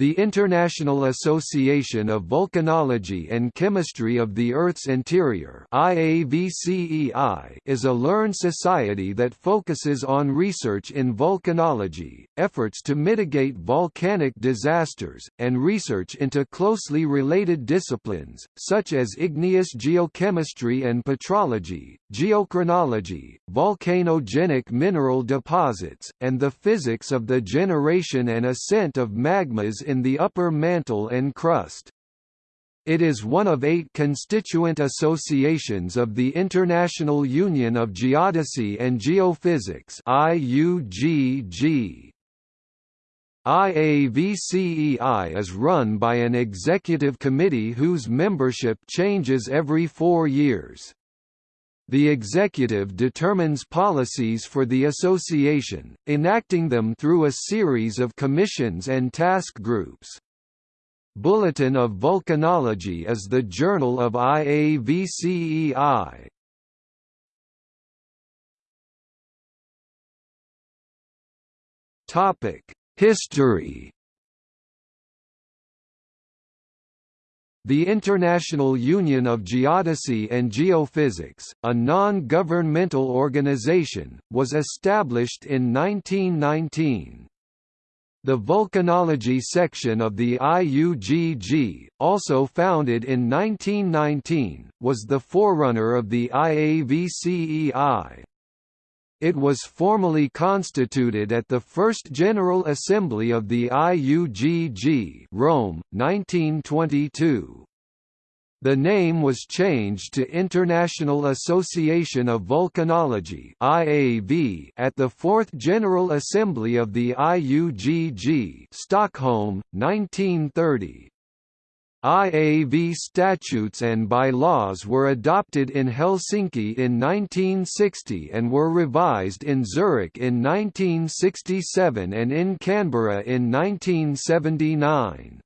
The International Association of Volcanology and Chemistry of the Earth's Interior is a learned society that focuses on research in volcanology, efforts to mitigate volcanic disasters, and research into closely related disciplines, such as igneous geochemistry and petrology, geochronology, volcanogenic mineral deposits, and the physics of the generation and ascent of magmas in the upper mantle and crust. It is one of eight constituent associations of the International Union of Geodesy and Geophysics IUGG. IAVCEI is run by an executive committee whose membership changes every four years. The executive determines policies for the association, enacting them through a series of commissions and task groups. Bulletin of Volcanology is the journal of IAVCEI. History The International Union of Geodesy and Geophysics, a non-governmental organization, was established in 1919. The volcanology section of the IUGG, also founded in 1919, was the forerunner of the IAVCEI. It was formally constituted at the First General Assembly of the IUGG Rome, 1922. The name was changed to International Association of Volcanology (IAV) at the Fourth General Assembly of the IUGG, Stockholm, 1930. IAV statutes and bylaws were adopted in Helsinki in 1960 and were revised in Zurich in 1967 and in Canberra in 1979.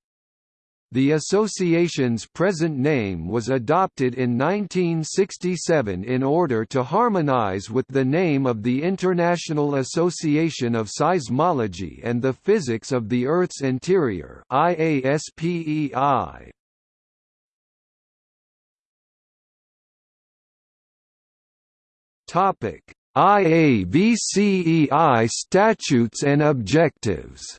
The association's present name was adopted in 1967 in order to harmonize with the name of the International Association of Seismology and the Physics of the Earth's Interior IASPEI. IAVCEI statutes and objectives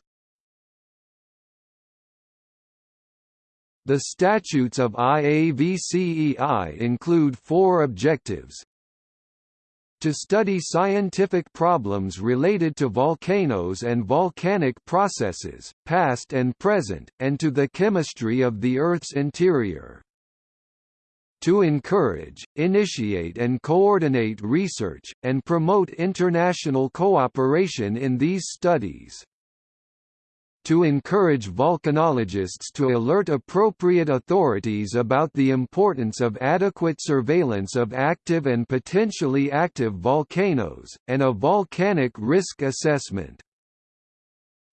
The statutes of IAVCEI include four objectives to study scientific problems related to volcanoes and volcanic processes, past and present, and to the chemistry of the Earth's interior. To encourage, initiate and coordinate research, and promote international cooperation in these studies to encourage volcanologists to alert appropriate authorities about the importance of adequate surveillance of active and potentially active volcanoes, and a volcanic risk assessment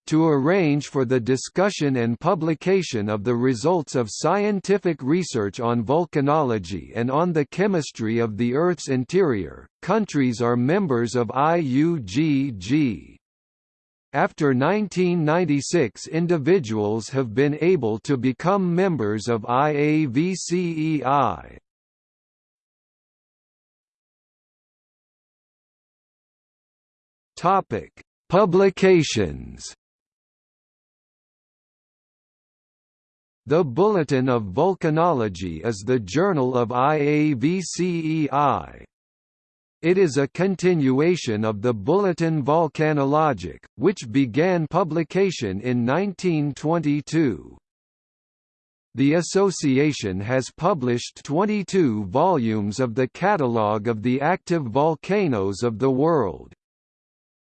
to arrange for the discussion and publication of the results of scientific research on volcanology and on the chemistry of the Earth's interior. Countries are members of IUGG. After 1996 individuals have been able to become members of IAVCEI. Publications. The Bulletin of Volcanology is the journal of IAVCEI. It is a continuation of the Bulletin Volcanologique, which began publication in 1922. The association has published 22 volumes of the Catalogue of the Active Volcanoes of the World.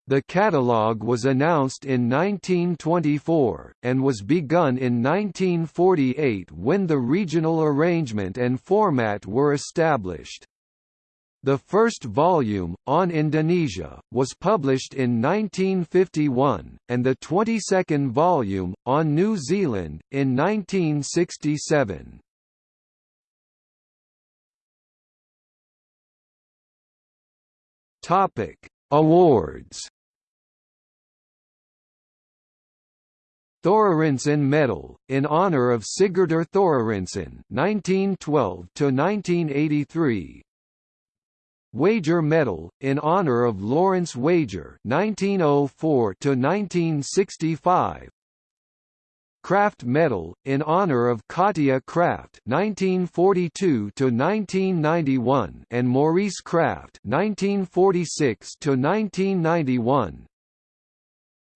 The catalogue was announced in 1924, and was begun in 1948 when the regional arrangement and format were established. The first volume, on Indonesia, was published in 1951, and the 22nd volume, on New Zealand, in 1967. Topic: Awards Thorarinsson Medal, in honor of Sigurdur Thorarinsson (1912–1983). Wager Medal, in honor of Lawrence Wager (1904–1965). Krafft Medal, in honor of Katia Krafft (1942–1991) and Maurice Krafft (1946–1991).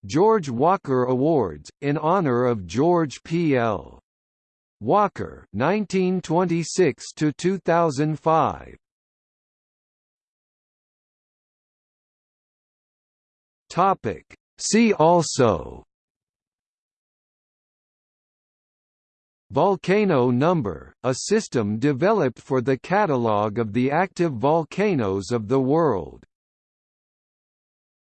George Walker Awards, in honor of George P. L. Walker (1926–2005). Topic. See also. Volcano number, a system developed for the catalogue of the active volcanoes of the world.